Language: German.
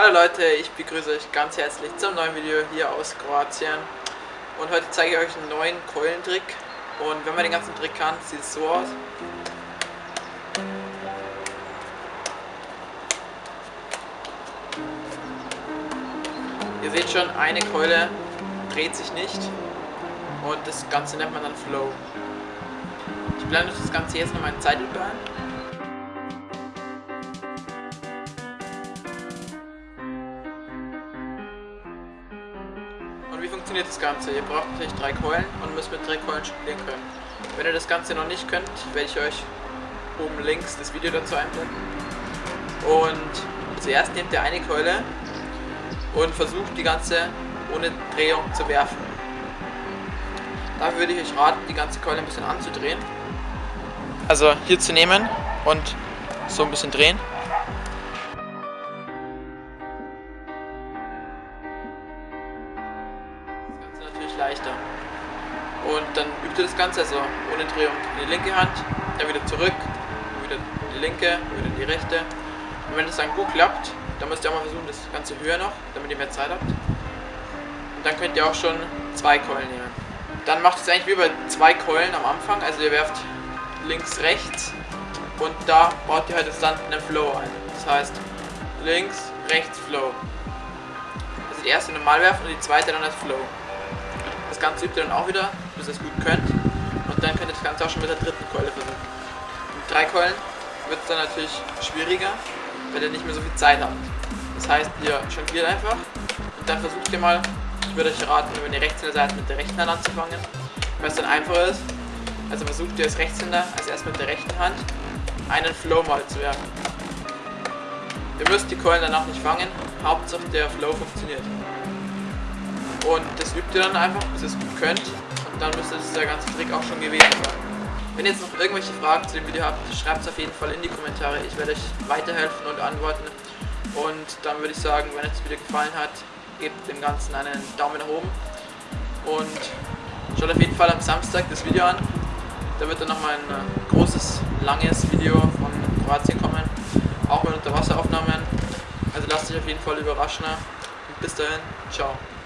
Hallo Leute, ich begrüße euch ganz herzlich zum neuen Video hier aus Kroatien und heute zeige ich euch einen neuen Keulentrick und wenn man den ganzen Trick kann, sieht es so aus. Ihr seht schon, eine Keule dreht sich nicht und das Ganze nennt man dann Flow. Ich blende das Ganze jetzt noch in Zeitlupe ein. Wie funktioniert das Ganze? Ihr braucht natürlich drei Keulen und müsst mit drei Keulen spielen können. Wenn ihr das Ganze noch nicht könnt, werde ich euch oben links das Video dazu einblenden. Und zuerst nehmt ihr eine Keule und versucht die ganze ohne Drehung zu werfen. Dafür würde ich euch raten, die ganze Keule ein bisschen anzudrehen. Also hier zu nehmen und so ein bisschen drehen. Leichter. Und dann übt ihr das Ganze also ohne Drehung in die linke Hand, dann wieder zurück, wieder die linke, wieder die rechte. Und wenn das dann gut klappt, dann müsst ihr auch mal versuchen, das Ganze höher noch, damit ihr mehr Zeit habt. Und dann könnt ihr auch schon zwei Keulen nehmen. Dann macht es eigentlich wie bei zwei Keulen am Anfang, also ihr werft links, rechts und da baut ihr halt jetzt dann einen Flow ein. Das heißt links, rechts, Flow. Also die erste normal werfen und die zweite dann als Flow. Das Ganze übt ihr dann auch wieder, bis ihr es gut könnt. Und dann könnt ihr das Ganze auch schon mit der dritten Keule versuchen. Mit drei Keulen wird es dann natürlich schwieriger, weil ihr nicht mehr so viel Zeit habt. Das heißt, ihr jongliert einfach und dann versucht ihr mal, ich würde euch raten, wenn ihr Rechtshänder seid, mit der rechten Hand anzufangen, weil es dann einfacher ist. Also versucht ihr als Rechtshänder, also erst mit der rechten Hand, einen Flow mal zu werfen. Ihr müsst die Keulen danach nicht fangen, Hauptsache der Flow funktioniert. Und das übt ihr dann einfach, bis ihr es gut könnt. Und dann müsste der ganze Trick auch schon gewesen sein. Wenn ihr jetzt noch irgendwelche Fragen zu dem Video habt, schreibt es auf jeden Fall in die Kommentare. Ich werde euch weiterhelfen und antworten. Und dann würde ich sagen, wenn euch das Video gefallen hat, gebt dem Ganzen einen Daumen nach oben. Und schaut auf jeden Fall am Samstag das Video an. Da wird dann nochmal ein äh, großes, langes Video von Kroatien kommen. Auch mit Unterwasseraufnahmen. Also lasst euch auf jeden Fall überraschen. Und bis dahin, ciao.